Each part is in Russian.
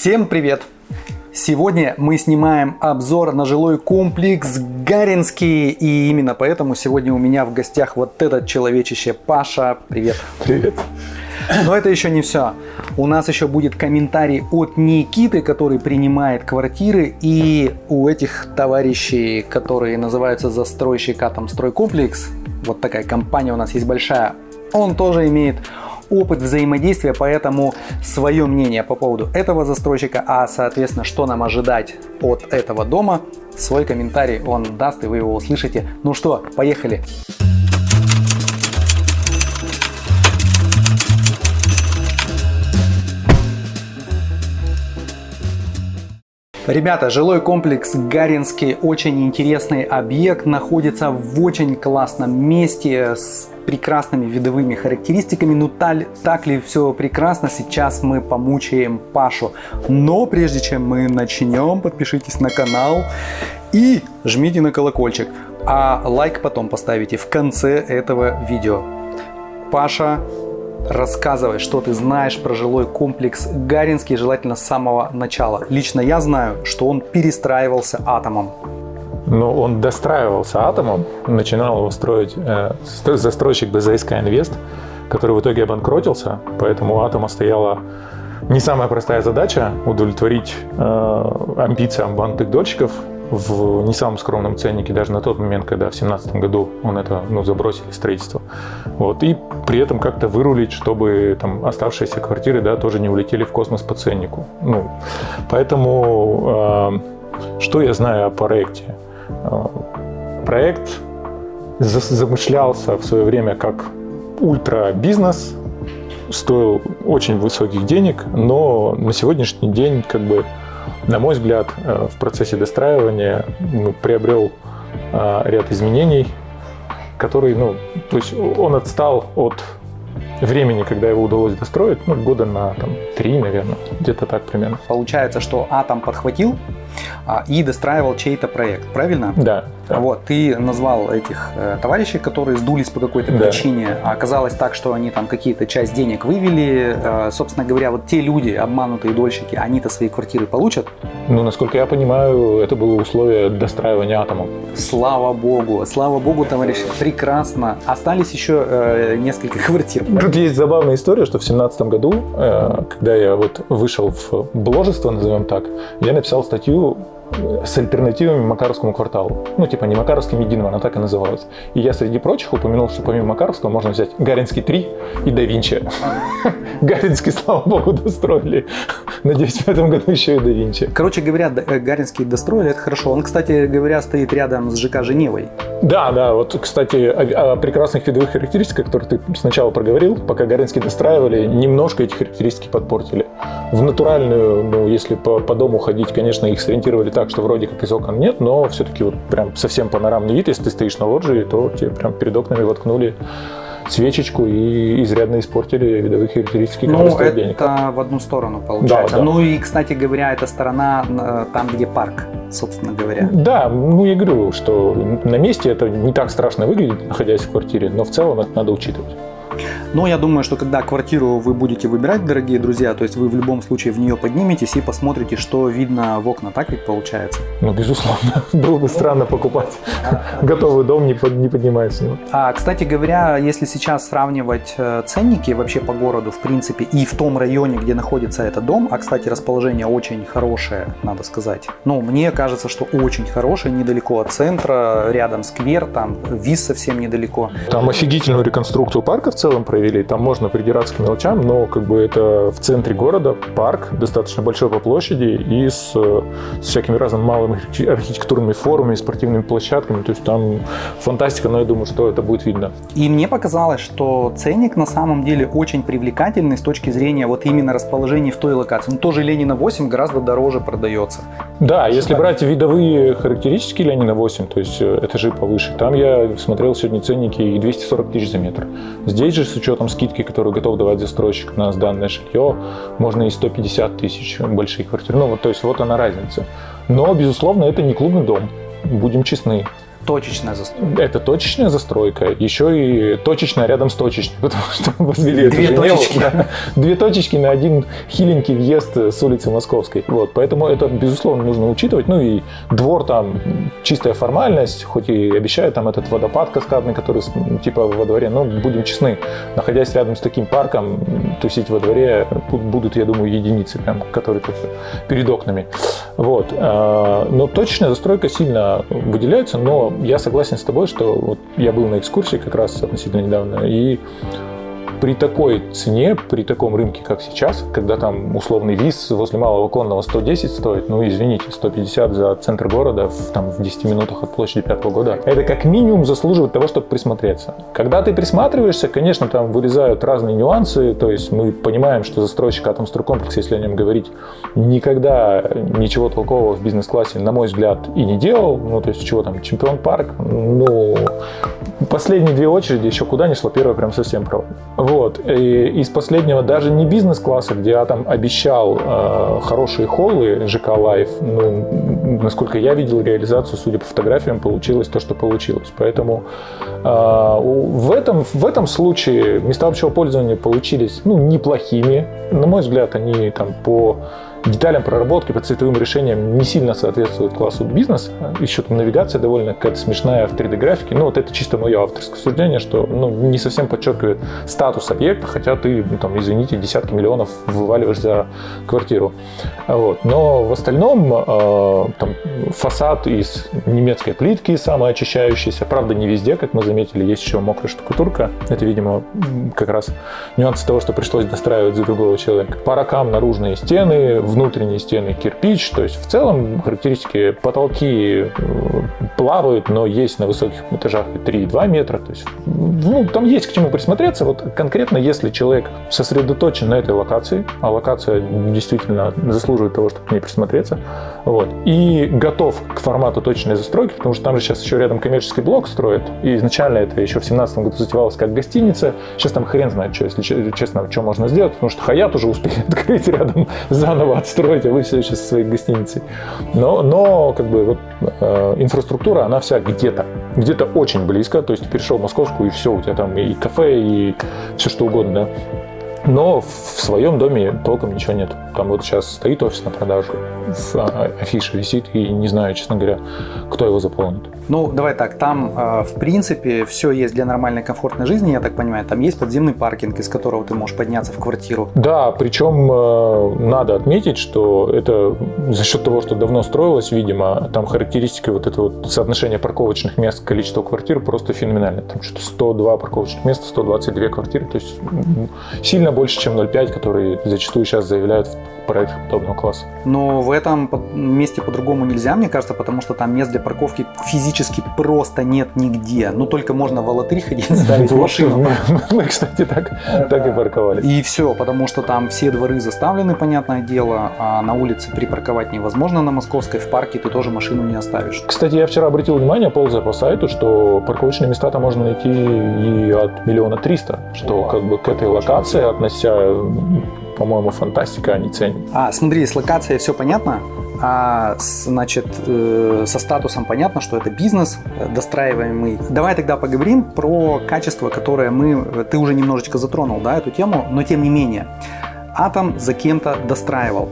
Всем привет! Сегодня мы снимаем обзор на жилой комплекс Гаринский. И именно поэтому сегодня у меня в гостях вот этот человечище Паша. Привет! Привет! Но это еще не все. У нас еще будет комментарий от Никиты, который принимает квартиры. И у этих товарищей, которые называются застройщик Атом Стройкомплекс, вот такая компания у нас есть большая, он тоже имеет опыт взаимодействия, поэтому свое мнение по поводу этого застройщика, а соответственно, что нам ожидать от этого дома, свой комментарий он даст, и вы его услышите. Ну что, поехали! Ребята, жилой комплекс Гаринский, очень интересный объект, находится в очень классном месте с прекрасными видовыми характеристиками. Ну так, так ли все прекрасно, сейчас мы помучаем Пашу. Но прежде чем мы начнем, подпишитесь на канал и жмите на колокольчик. А лайк потом поставите в конце этого видео. Паша, рассказывай, что ты знаешь про жилой комплекс Гаринский, желательно с самого начала. Лично я знаю, что он перестраивался атомом. Но он достраивался атомом, начинал его строить э, застройщик БЗСК Инвест, который в итоге обанкротился, поэтому у атома стояла не самая простая задача удовлетворить э, амбициям банковых дольщиков в не самом скромном ценнике, даже на тот момент, когда в 2017 году он это ну, забросили строительство. Вот, и при этом как-то вырулить, чтобы там оставшиеся квартиры да, тоже не улетели в космос по ценнику. Ну, поэтому э, что я знаю о проекте? Э, проект замышлялся в свое время как ультра-бизнес, стоил очень высоких денег, но на сегодняшний день, как бы, на мой взгляд, э, в процессе достраивания ну, приобрел э, ряд изменений, который, ну, то есть он отстал от времени, когда его удалось достроить, ну, года на там, три, наверное, где-то так примерно. Получается, что Атом подхватил и достраивал чей-то проект, правильно? Да. да. Вот, ты назвал этих э, товарищей, которые сдулись по какой-то да. причине, а оказалось так, что они там какие-то часть денег вывели. Э, собственно говоря, вот те люди, обманутые дольщики, они-то свои квартиры получат? Ну, насколько я понимаю, это было условие достраивания атомом. Слава богу, слава богу, товарищи, прекрасно. Остались еще э, несколько квартир. Тут есть забавная история, что в семнадцатом году, э, когда я вот вышел в бложество, назовем так, я написал статью luego с альтернативами Макаровскому кварталу. Ну, типа не Макаровским единым, она так и называлась. И я среди прочих упомянул, что помимо Макаровского можно взять Гаринский 3 и Да Винчи. Гаринский, слава богу, достроили. Надеюсь, в этом году еще и Да Винчи. Короче говоря, э, Гаринский достроили, это хорошо. Он, кстати говоря, стоит рядом с ЖК Женевой. Да, да, вот, кстати, о, о прекрасных видовых характеристиках, которые ты сначала проговорил, пока Гаринский достраивали, немножко эти характеристики подпортили. В натуральную, ну, если по, по дому ходить, конечно, их сориентировали так, что вроде как из окон нет, но все-таки вот прям совсем панорамный вид, если ты стоишь на лоджии, то тебе прям перед окнами воткнули свечечку и изрядно испортили видовые характеристики Ну, это денег. в одну сторону получается. Да, да. Ну и, кстати говоря, эта сторона э, там, где парк, собственно говоря. Да, ну я говорю, что на месте это не так страшно выглядит, находясь в квартире, но в целом это надо учитывать. Но я думаю, что когда квартиру вы будете выбирать, дорогие друзья, то есть вы в любом случае в нее подниметесь и посмотрите, что видно в окна. Так ведь получается? Ну, безусловно. Было бы странно покупать готовый дом, не, под, не поднимаясь с него. А, кстати говоря, если сейчас сравнивать э, ценники вообще по городу, в принципе, и в том районе, где находится этот дом, а, кстати, расположение очень хорошее, надо сказать. Ну, мне кажется, что очень хорошее, недалеко от центра, рядом сквер, там виз совсем недалеко. Там офигительную реконструкцию парка в целом провели. Там можно придираться к мелочам, но как бы это в центре города, парк, достаточно большой по площади и с, с всякими разными малыми архитектурными формами, спортивными площадками. То есть там фантастика, но я думаю, что это будет видно. И мне показалось, что ценник на самом деле очень привлекательный с точки зрения вот именно расположения в той локации. Ну, тоже Ленина 8 гораздо дороже продается. Да, если брать видовые характеристики Ленина 8, то есть э, этажи повыше, там я смотрел сегодня ценники и 240 тысяч за метр. Здесь же с учетом скидки, которую готов давать застройщик на сданное жилье, можно и 150 тысяч большие квартиры. Ну, вот, то есть вот она разница. Но, безусловно, это не клубный дом, будем честны. Точечная застройка. Это точечная застройка, еще и точечная рядом с точечной, потому что возвели Две точечки. Да, две точечки на один хиленький въезд с улицы Московской. Вот, поэтому это, безусловно, нужно учитывать. Ну и двор там чистая формальность, хоть и обещают там этот водопад каскадный, который типа во дворе, но будем честны, находясь рядом с таким парком, тусить во дворе будут, я думаю, единицы, прям, которые перед окнами. Вот. А, но точечная застройка сильно выделяется, но я согласен с тобой, что вот я был на экскурсии как раз относительно недавно, и при такой цене, при таком рынке, как сейчас, когда там условный виз возле Малого Конного 110 стоит, ну, извините, 150 за центр города в, там, в 10 минутах от площади Пятого года, это как минимум заслуживает того, чтобы присмотреться. Когда ты присматриваешься, конечно, там вырезают разные нюансы, то есть мы понимаем, что застройщик Атомстройкомплекс, если о нем говорить, никогда ничего толкового в бизнес-классе, на мой взгляд, и не делал, ну, то есть чего там, чемпион парк, ну, последние две очереди еще куда ни шло, первая прям совсем провал. Вот. И из последнего даже не бизнес-класса, где я там обещал э, хорошие холлы ЖК Life, ну, насколько я видел реализацию, судя по фотографиям, получилось то, что получилось. Поэтому э, в, этом, в этом случае места общего пользования получились ну, неплохими. На мой взгляд, они там по деталям проработки по цветовым решениям не сильно соответствует классу бизнес. Еще там навигация довольно какая-то смешная в 3D-графике. Ну, вот это чисто мое авторское суждение, что ну, не совсем подчеркивает статус объекта, хотя ты, ну, там, извините, десятки миллионов вываливаешь за квартиру. Вот. Но в остальном э, там, фасад из немецкой плитки самоочищающийся. Правда, не везде, как мы заметили, есть еще мокрая штукатурка. Это, видимо, как раз нюансы того, что пришлось достраивать за другого человека. По ракам наружные стены, внутренние стены кирпич. То есть в целом характеристики потолки э, плавают, но есть на высоких этажах 3,2 метра. То есть, ну, там есть к чему присмотреться. Вот конкретно, если человек сосредоточен на этой локации, а локация действительно заслуживает того, чтобы к ней присмотреться, вот, и готов к формату точной застройки, потому что там же сейчас еще рядом коммерческий блок строят, и изначально это еще в 2017 году затевалось как гостиница, сейчас там хрен знает, что, если честно, что можно сделать, потому что Хаят уже успели открыть рядом заново отстроить, а вы все еще со своей гостиницей. Но, но как бы вот э, инфраструктура, она вся где-то, где-то очень близко, то есть перешел в Московскую и все, у тебя там и кафе, и все что угодно, да. Но в своем доме толком ничего нет. Там вот сейчас стоит офис на продажу, афиша висит, и не знаю, честно говоря, кто его заполнит. Ну, давай так, там, э, в принципе, все есть для нормальной комфортной жизни, я так понимаю. Там есть подземный паркинг, из которого ты можешь подняться в квартиру. Да, причем э, надо отметить, что это за счет того, что давно строилось, видимо, там характеристики вот это вот соотношение парковочных мест к количеству квартир просто феноменально. Там что-то 102 парковочных места, 122 квартиры, то есть сильно больше, чем 0,5, которые зачастую сейчас заявляют в проектах подобного класса. Но в этом месте по-другому нельзя, мне кажется, потому что там мест для парковки физически просто нет нигде. Ну, только можно в Алатырь ходить, ставить машину. Мы, кстати, так, так и парковались. И все, потому что там все дворы заставлены, понятное дело, а на улице припарковать невозможно на Московской, в парке ты тоже машину не оставишь. Кстати, я вчера обратил внимание, ползая по сайту, что парковочные места там можно найти и от миллиона триста, что как бы к этой локации, относя по-моему, фантастика, они ценят. А, смотри, с локацией все понятно, а значит, э, со статусом понятно, что это бизнес э, достраиваемый. Давай тогда поговорим про качество, которое мы, ты уже немножечко затронул, да, эту тему, но тем не менее. Атом за кем-то достраивал.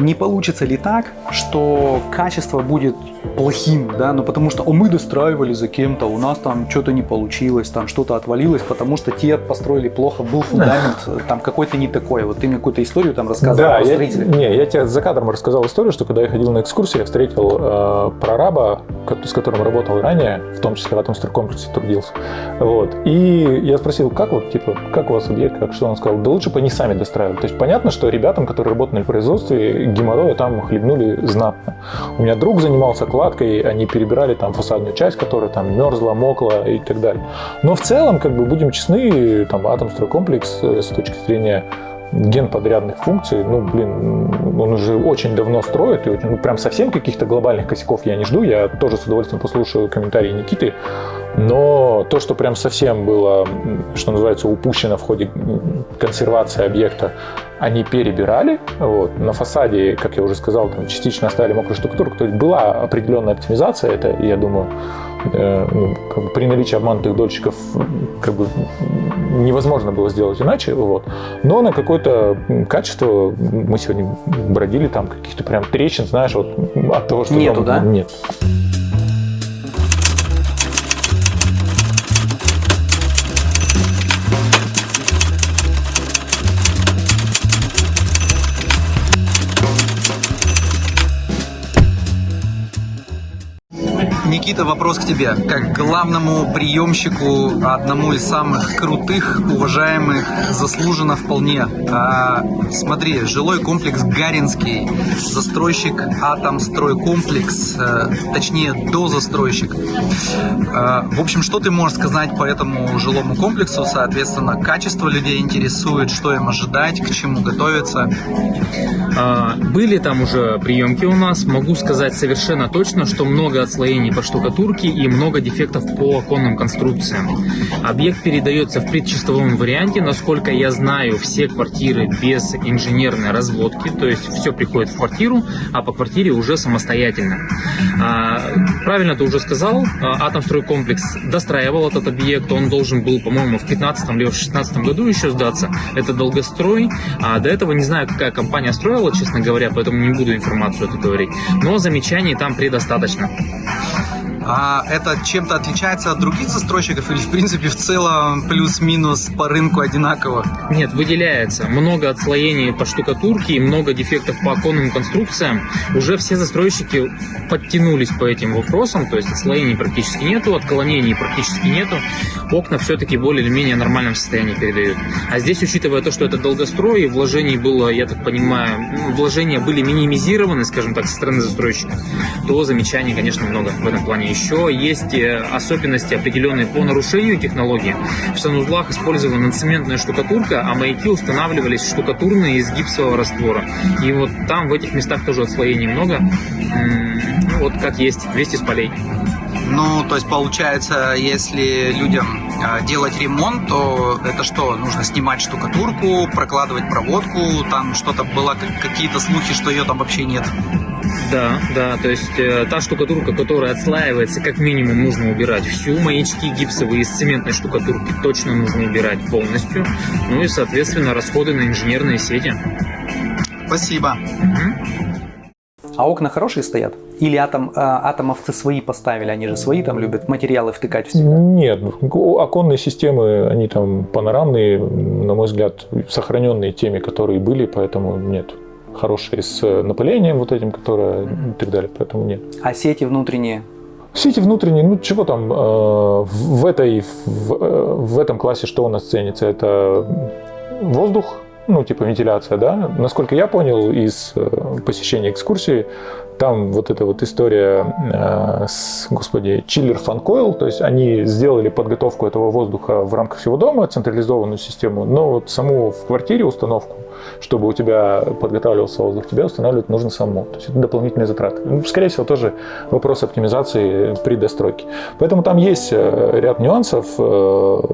Не получится ли так, что качество будет плохим, да, ну потому что о, мы достраивали за кем-то, у нас там что-то не получилось, там что-то отвалилось, потому что те построили плохо, был фундамент там какой-то не такой. Вот ты мне какую-то историю там рассказывал да, про строителя. Я, не, я тебе за кадром рассказал историю, что когда я ходил на экскурсию, я встретил э, прораба, с которым работал ранее, в том числе в этом стройкомплексе трудился. Вот. И я спросил, как вот, типа, как у вас объект, как что он сказал? Да лучше бы они сами достраивали. То есть понятно, что ребятам, которые работали на производстве, геморроя там хлебнули знатно. У меня друг занимался кладкой, они перебирали там фасадную часть, которая там мерзла, мокла и так далее. Но в целом, как бы, будем честны, там Атомстройкомплекс э, с точки зрения генподрядных функций, ну, блин, он уже очень давно строит, и ну, прям совсем каких-то глобальных косяков я не жду, я тоже с удовольствием послушаю комментарии Никиты, но то, что прям совсем было, что называется, упущено в ходе консервации объекта, они перебирали. Вот. На фасаде, как я уже сказал, там частично оставили мокрую штукатурку. То есть была определенная оптимизация. Это, я думаю, ну, как бы при наличии обманутых дольщиков как бы невозможно было сделать иначе. Вот. Но на какое-то качество мы сегодня бродили там каких-то прям трещин, знаешь, вот от того, что Нету, там, да? нет. Никита, вопрос к тебе. Как главному приемщику, одному из самых крутых, уважаемых, заслуженно вполне. А, смотри, жилой комплекс Гаринский, застройщик Атомстройкомплекс, а, точнее, дозастройщик. А, в общем, что ты можешь сказать по этому жилому комплексу? Соответственно, качество людей интересует, что им ожидать, к чему готовиться. А, Были там уже приемки у нас. Могу сказать совершенно точно, что много отслоений по штукатурке и много дефектов по оконным конструкциям. Объект передается в предчистовом варианте. Насколько я знаю, все квартиры без инженерной разводки, то есть все приходит в квартиру, а по квартире уже самостоятельно. А, Правильно ты уже сказал, а, Атомстройкомплекс достраивал этот объект. Он должен был, по-моему, в 15 либо в 16 году еще сдаться. Это долгострой. А до этого не знаю, какая компания строила, честно говоря, поэтому не буду информацию эту говорить. Но замечаний там предостаточно. А это чем-то отличается от других застройщиков или в принципе в целом плюс-минус по рынку одинаково? Нет, выделяется. Много отслоений по штукатурке и много дефектов по оконным конструкциям. Уже все застройщики подтянулись по этим вопросам, то есть отслоений практически нету, отклонений практически нету. Окна все-таки более или менее нормальном состоянии передают. А здесь, учитывая то, что это долгострой, и вложений было, я так понимаю, ну, вложения были минимизированы, скажем так, со стороны застройщика, то замечаний, конечно, много в этом плане. Еще есть э, особенности определенные по нарушению технологии. В санузлах использована цементная штукатурка, а маяки устанавливались штукатурные из гипсового раствора. И вот там, в этих местах тоже отслоений много. Ну, вот как есть, весь из полей. Ну, то есть получается, если людям э, делать ремонт, то это что? Нужно снимать штукатурку, прокладывать проводку, там что-то было, как- какие-то слухи, что ее там вообще нет. Да, да, то есть э, та штукатурка, которая отслаивается, как минимум нужно убирать всю, маячки гипсовые из цементной штукатурки точно нужно убирать полностью, ну и, соответственно, расходы на инженерные сети. Спасибо. Мгм. А окна хорошие стоят? Или атом, э, атомовцы свои поставили? Они же свои там любят материалы втыкать в себя. Нет, оконные системы, они там панорамные, на мой взгляд, сохраненные теми, которые были, поэтому нет. Хорошие с напылением вот этим, которое и так далее, поэтому нет. А сети внутренние? Сети внутренние, ну чего там, э, в, этой, в, э, в этом классе что у нас ценится? Это воздух, ну типа вентиляция, да? Насколько я понял из э, посещения экскурсии, там вот эта вот история э, с, господи, чиллер фанкойл, то есть они сделали подготовку этого воздуха в рамках всего дома, централизованную систему, но вот саму в квартире установку, чтобы у тебя подготавливался воздух, тебе устанавливать нужно самому. То есть это дополнительные затраты. Ну, скорее всего, тоже вопрос оптимизации при достройке. Поэтому там есть э, ряд нюансов.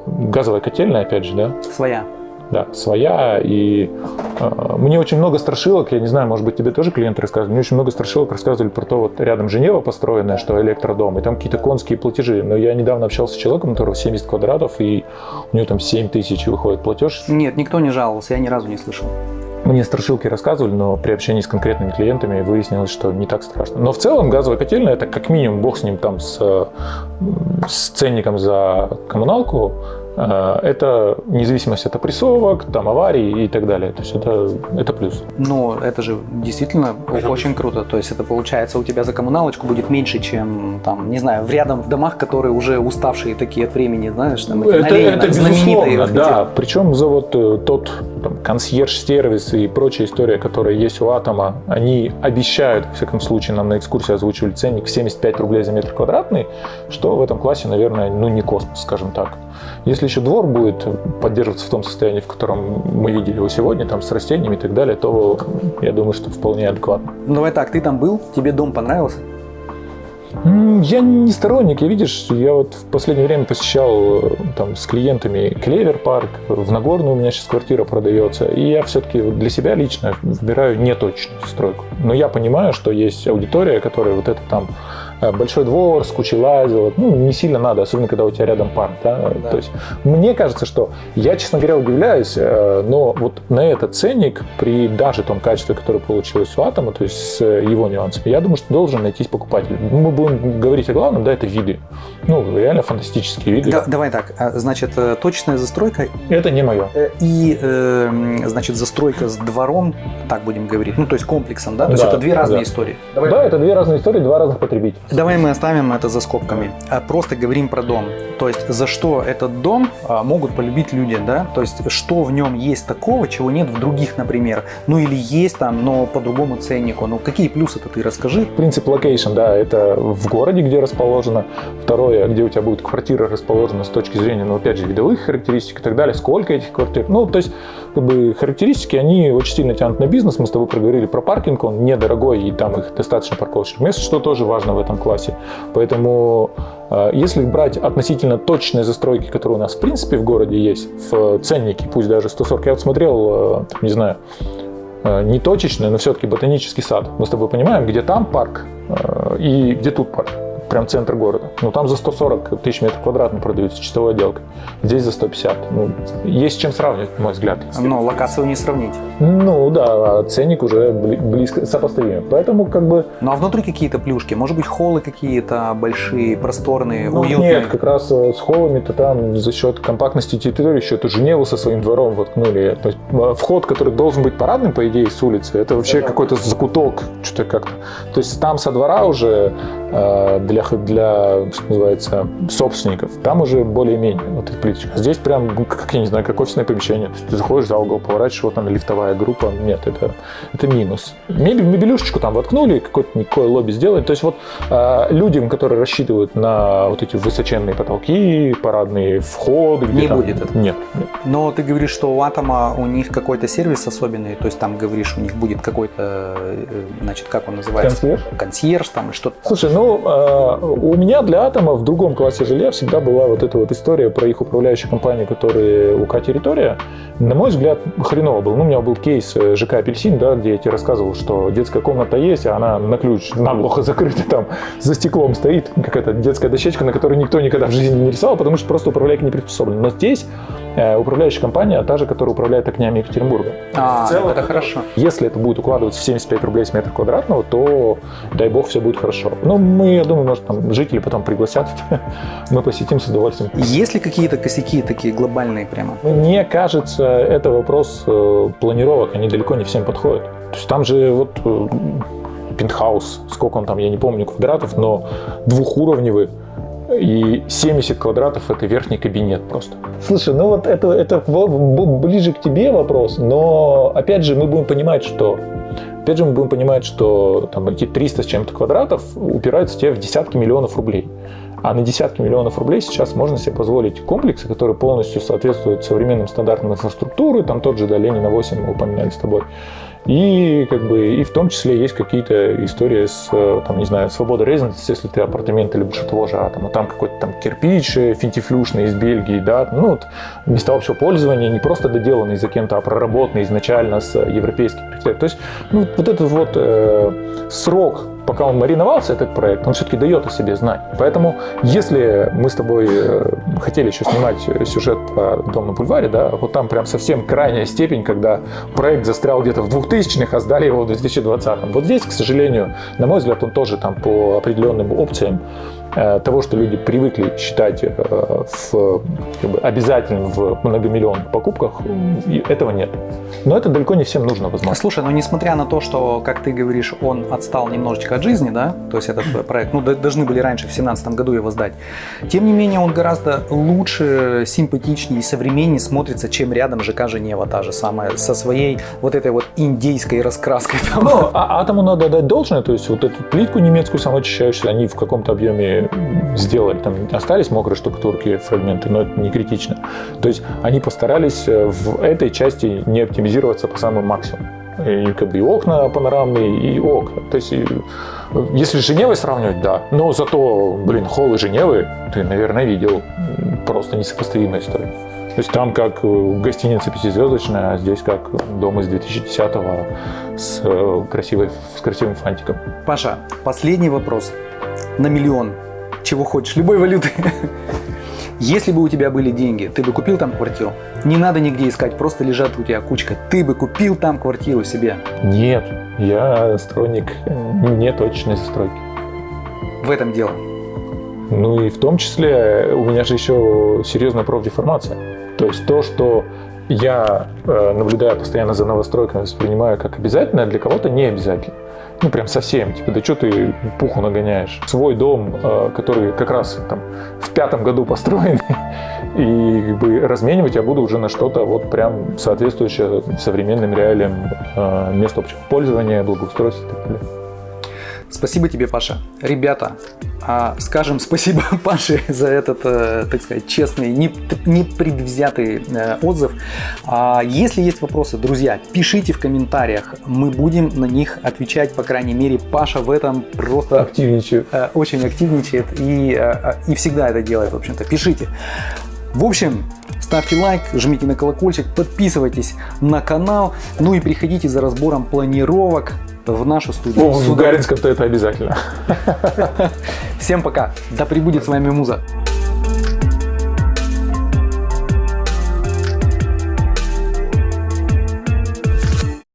Газовая котельная, опять же, да, Своя. Да, своя. И э, мне очень много страшилок, я не знаю, может быть, тебе тоже клиенты рассказывали, мне очень много страшилок рассказывали про то, вот рядом Женева построенная, что электродом, и там какие-то конские платежи. Но я недавно общался с человеком, у которого 70 квадратов, и у него там 7 тысяч выходит платеж. Нет, никто не жаловался, я ни разу не слышал. Мне страшилки рассказывали, но при общении с конкретными клиентами выяснилось, что не так страшно. Но в целом газовая котельная, это как минимум, бог с ним там, с, с ценником за коммуналку, это независимость от опрессовок, там, аварий и так далее. То есть это, это плюс. Но это же действительно очень круто. То есть это получается у тебя за коммуналочку будет меньше, чем там, не знаю, в рядом в домах, которые уже уставшие такие от времени, знаешь, там эти Это, Ленина, это знаменитые. да. Причем за вот э, тот там, консьерж-сервис и прочая история, которая есть у Атома, они обещают, во всяком случае, нам на экскурсии озвучивали ценник в 75 рублей за метр квадратный, что в этом классе, наверное, ну не космос, скажем так. Если еще двор будет поддерживаться в том состоянии, в котором мы видели его сегодня, там с растениями и так далее, то я думаю, что вполне адекватно. Ну, Давай так, ты там был, тебе дом понравился? Я не сторонник, я видишь, я вот в последнее время посещал э, там с клиентами Клевер парк, в Нагорной у меня сейчас квартира продается, и я все-таки вот для себя лично выбираю неточную стройку. Но я понимаю, что есть аудитория, которая вот это там большой двор с кучей лазил, ну, не сильно надо, особенно когда у тебя рядом парк, да? Да. То есть мне кажется, что я, честно говоря, удивляюсь, э, но вот на этот ценник при даже том качестве, которое получилось у Атома, то есть с его нюансами, я думаю, что должен найтись покупатель. Мы будем говорить о главном, да, это виды. Ну, реально фантастические виды. Да, давай так, а, значит, э, точечная застройка Это не мое. э, и, э, значит, застройка с двором, так будем говорить, ну, то есть комплексом, да? То есть Да, это две разные да. истории. Да, это две разные истории, два разных потребителя. Давай мы оставим это за скобками. А Просто говорим про дом. То есть за что этот дом а, могут полюбить люди, да? То есть что в нем есть такого, чего нет в других, например. Ну или есть там, но по другому ценнику. Ну какие плюсы-то ты расскажи. Принцип location, да, это в городе, где расположено. Второе, где у тебя будет квартира расположена с точки зрения, ну, опять же, видовых характеристик и так далее. Сколько этих квартир? Ну, то есть, как бы, характеристики, они очень сильно тянут на бизнес. Мы с тобой проговорили про паркинг, он недорогой, и там их достаточно парковочных мест, что тоже важно в этом классе. Поэтому, э, если брать относительно точные застройки, которые у нас, в принципе, в городе есть, в ценнике, пусть даже 140, я вот смотрел, э, не знаю, э, не точечный, но все-таки ботанический сад. Мы с тобой понимаем, где там парк э, и где тут парк. Прям центр города. Ну, там за 140 тысяч метров квадратных продаются чистовой отделкой. Здесь за 150. Ну, есть с чем сравнивать, на мой взгляд. Но локацию не сравнить. Ну, да, а ценник уже бли- близко сопоставим. Поэтому, как бы, Ну а внутри какие-то плюшки? Может быть холлы какие-то большие, просторные, ну, уютные? нет, как раз э, с холлами-то там за счет компактности территории еще эту Женеву со своим двором воткнули. То есть э, вход, который должен быть парадным, по идее, с улицы, это вообще какой-то закуток, что-то как-то. То есть там со двора уже э, для, х- для, что называется, собственников, там уже более-менее вот эта плиточка. Здесь прям, ну, как, я не знаю, как офисное помещение. То есть ты заходишь за угол, поворачиваешь, вот она лифтовая группа. Нет, это, это минус. Мебель, мебелюшечку там воткнули, какое-то никакое лобби сделали. То есть вот э, людям, которые рассчитывают на вот эти высоченные потолки, парадные входы, Не там- будет этого. Нет, нет. Но ты говоришь, что у Атома у них какой-то сервис особенный, то есть там говоришь, у них будет какой-то, э, значит, как он называется? Консьерж? Консьерж там и что-то. Слушай, ну, э, у меня для Атома в другом классе жилья всегда была вот эта вот история про их управляющую компанию, которые УК «Территория». На мой взгляд, хреново был. Ну, у меня был кейс э, ЖК «Апельсин», да, где я тебе рассказывал, что детская комната есть, а она на ключ наглухо закрыта там, за стеклом стоит, какая-то детская дощечка, на которой никто никогда в жизни не рисовал, потому что просто управляйка не приспособлен. Но здесь управляющая компания та же, которая управляет окнями Екатеринбурга. А, В целом, это хорошо. Если это будет укладываться в 75 рублей с метра квадратного, то, дай бог, все будет хорошо. Ну, мы, я думаю, может, там жители потом пригласят, мы посетим с удовольствием. Есть ли какие-то косяки такие глобальные прямо? Мне кажется, это вопрос э, планировок, они далеко не всем подходят. То есть там же вот э, пентхаус, сколько он там, я не помню, квадратов, но двухуровневый, и 70 квадратов это верхний кабинет просто. Слушай, ну вот это, это ближе к тебе вопрос, но опять же мы будем понимать, что опять же мы будем понимать, что там эти 300 с чем-то квадратов упираются тебе в десятки миллионов рублей. А на десятки миллионов рублей сейчас можно себе позволить комплексы, которые полностью соответствуют современным стандартам инфраструктуры, там тот же да, Ленина 8 мы упоминали с тобой. И как бы и в том числе есть какие-то истории с, э, там, не знаю, свобода резиденции, если ты апартаменты любишь от того же атома, там какой-то там кирпич э, финтифлюшный из Бельгии, да, ну вот места общего пользования, не просто доделанные за кем-то, а проработанные изначально с европейских критериев. То есть ну, вот этот вот э, срок пока он мариновался, этот проект, он все-таки дает о себе знать. Поэтому, если мы с тобой э, хотели еще снимать сюжет про дом на бульваре, да, вот там прям совсем крайняя степень, когда проект застрял где-то в 2000-х, а сдали его в 2020-м. Вот здесь, к сожалению, на мой взгляд, он тоже там по определенным опциям того, что люди привыкли считать э, в, как бы, обязательным в многомиллионных покупках, этого нет. Но это далеко не всем нужно, возможно. Слушай, ну несмотря на то, что, как ты говоришь, он отстал немножечко от жизни, да, то есть этот проект, ну, должны были раньше, в 2017 году его сдать, тем не менее он гораздо лучше, симпатичнее и современнее смотрится, чем рядом ЖК Женева та же самая, со своей вот этой вот индейской раскраской там. Ну, а атому надо дать должное, то есть вот эту плитку немецкую самоочищающую они в каком-то объеме сделали. Там остались мокрые штукатурки, фрагменты, но это не критично. То есть они постарались э, в этой части не оптимизироваться по самому максимуму. И как бы и окна панорамные, и окна. То есть, э, если с Женевой сравнивать, да. Но зато, блин, холлы Женевы ты, наверное, видел. Просто несопоставимая история. То есть там как э, гостиница пятизвездочная, а здесь как дом из 2010-го с, с красивым фантиком. Паша, последний вопрос. на миллион, чего хочешь, любой валюты. Если бы у тебя были деньги, ты бы купил там квартиру? Не надо нигде искать, просто лежат у тебя кучка. Ты бы купил там квартиру себе? Нет, я сторонник неточной застройки. В этом дело. Ну и в том числе у меня же еще серьезная профдеформация. То есть то, что я, э, наблюдая постоянно за новостройками, воспринимаю как обязательное, для кого-то не обязательно. Ну, прям совсем. Типа, да что ты пуху нагоняешь? Свой дом, э, который как раз там в пятом году построен, и как бы разменивать я буду уже на что-то вот прям соответствующее современным реалиям э, мест общего пользования, благоустройства и так далее. Спасибо тебе, Паша. Ребята, а, скажем спасибо Паше за этот, э, так сказать, честный, непредвзятый э, отзыв. А если есть вопросы, друзья, пишите в комментариях. Мы будем на них отвечать, по крайней мере, Паша в этом просто активничает. Э, очень активничает и, и всегда это делает, в общем-то. Пишите. В общем, ставьте лайк, жмите на колокольчик, подписывайтесь на канал, ну и приходите за разбором планировок в нашу студию. О, в Гаринском-то это обязательно. Всем пока. Да прибудет с вами Муза.